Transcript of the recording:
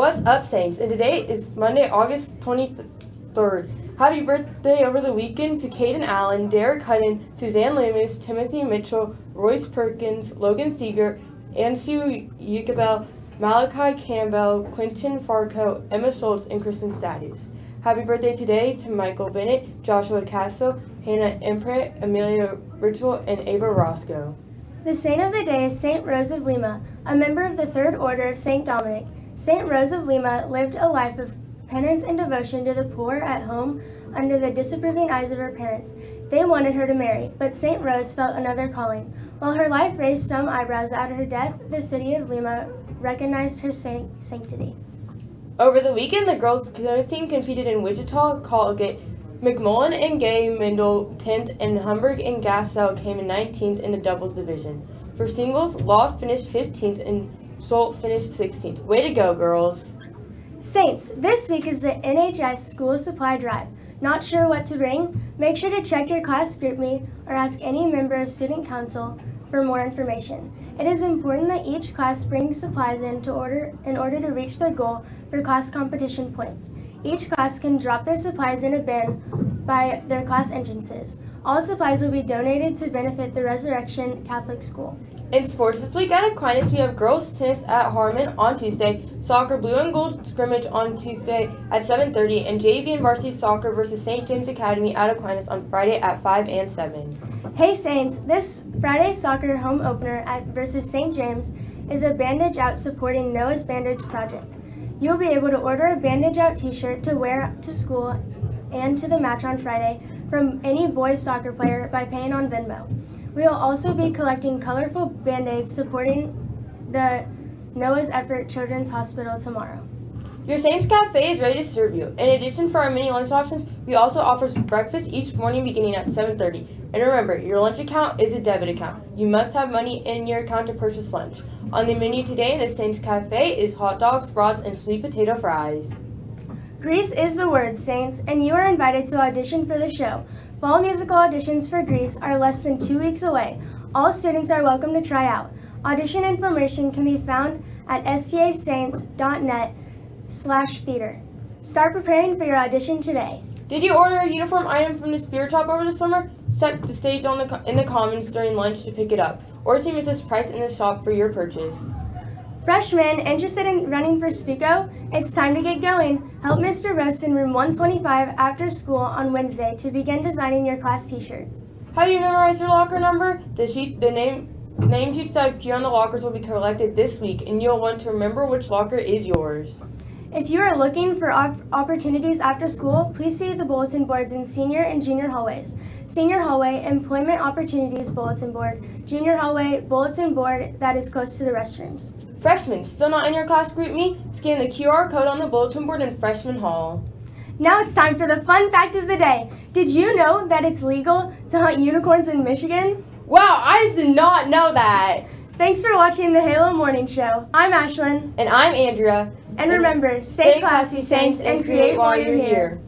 What's up, Saints? And today is Monday, August 23rd. Happy birthday over the weekend to Caden Allen, Derek Hutton, Suzanne Loomis, Timothy Mitchell, Royce Perkins, Logan Seeger, Ansu Yukabel, Malachi Campbell, Quinton Farco, Emma Schultz, and Kristen Stadius. Happy birthday today to Michael Bennett, Joshua Castle, Hannah Imprint, Amelia Ritual, and Ava Roscoe. The saint of the day is Saint Rose of Lima, a member of the Third Order of Saint Dominic. Saint Rose of Lima lived a life of penance and devotion to the poor at home under the disapproving eyes of her parents. They wanted her to marry, but Saint Rose felt another calling. While her life raised some eyebrows at her death, the city of Lima recognized her sanctity. Over the weekend, the girls' team competed in Wichita, Colgate, McMullen and Gay Mendel 10th, and Hamburg and Gassel came in 19th in the doubles division. For singles, Law finished 15th and Schultz finished 16th. Way to go, girls! Saints, this week is the NHS School Supply Drive. Not sure what to bring? Make sure to check your class GroupMe or ask any member of Student Council for more information. It is important that each class brings supplies in, to order, in order to reach their goal for class competition points. Each class can drop their supplies in a bin by their class entrances. All supplies will be donated to benefit the Resurrection Catholic School. In sports this week at Aquinas, we have girls tennis at Harmon on Tuesday, soccer blue and gold scrimmage on Tuesday at 7.30, and JV and varsity soccer versus St. James Academy at Aquinas on Friday at 5 and 7. Hey Saints, this Friday soccer home opener at versus St. James is a Bandage Out supporting Noah's Bandage Project. You'll be able to order a Bandage Out t-shirt to wear to school and to the match on Friday from any boys soccer player by paying on Venmo. We will also be collecting colorful Band-Aids supporting the Noah's Effort Children's Hospital tomorrow. Your Saints Cafe is ready to serve you. In addition for our mini lunch options, we also offer breakfast each morning beginning at 7.30. And remember, your lunch account is a debit account. You must have money in your account to purchase lunch. On the menu today in the Saints Cafe is hot dogs, brats, and sweet potato fries. Grease is the word, Saints, and you are invited to audition for the show. Fall musical auditions for Grease are less than two weeks away. All students are welcome to try out. Audition information can be found at stasaints.net slash theater. Start preparing for your audition today. Did you order a uniform item from the Spirit Shop over the summer? Set the stage on the in the Commons during lunch to pick it up, or see Mrs. Price in the shop for your purchase. Freshmen interested in running for Stuco? It's time to get going. Help Mr. Roast in room 125 after school on Wednesday to begin designing your class t-shirt. Have you memorized your locker number? The sheet, the name, name sheets that appear on the lockers will be collected this week, and you'll want to remember which locker is yours. If you are looking for op opportunities after school, please see the bulletin boards in senior and junior hallways. Senior hallway, employment opportunities bulletin board, junior hallway, bulletin board that is close to the restrooms. Freshmen, still not in your class GroupMe? Scan the QR code on the bulletin board in Freshman Hall. Now it's time for the fun fact of the day. Did you know that it's legal to hunt unicorns in Michigan? Wow, I did not know that. Thanks for watching the Halo Morning Show. I'm Ashlyn. And I'm Andrea. And remember, stay, classy, Saints, and create while you're here.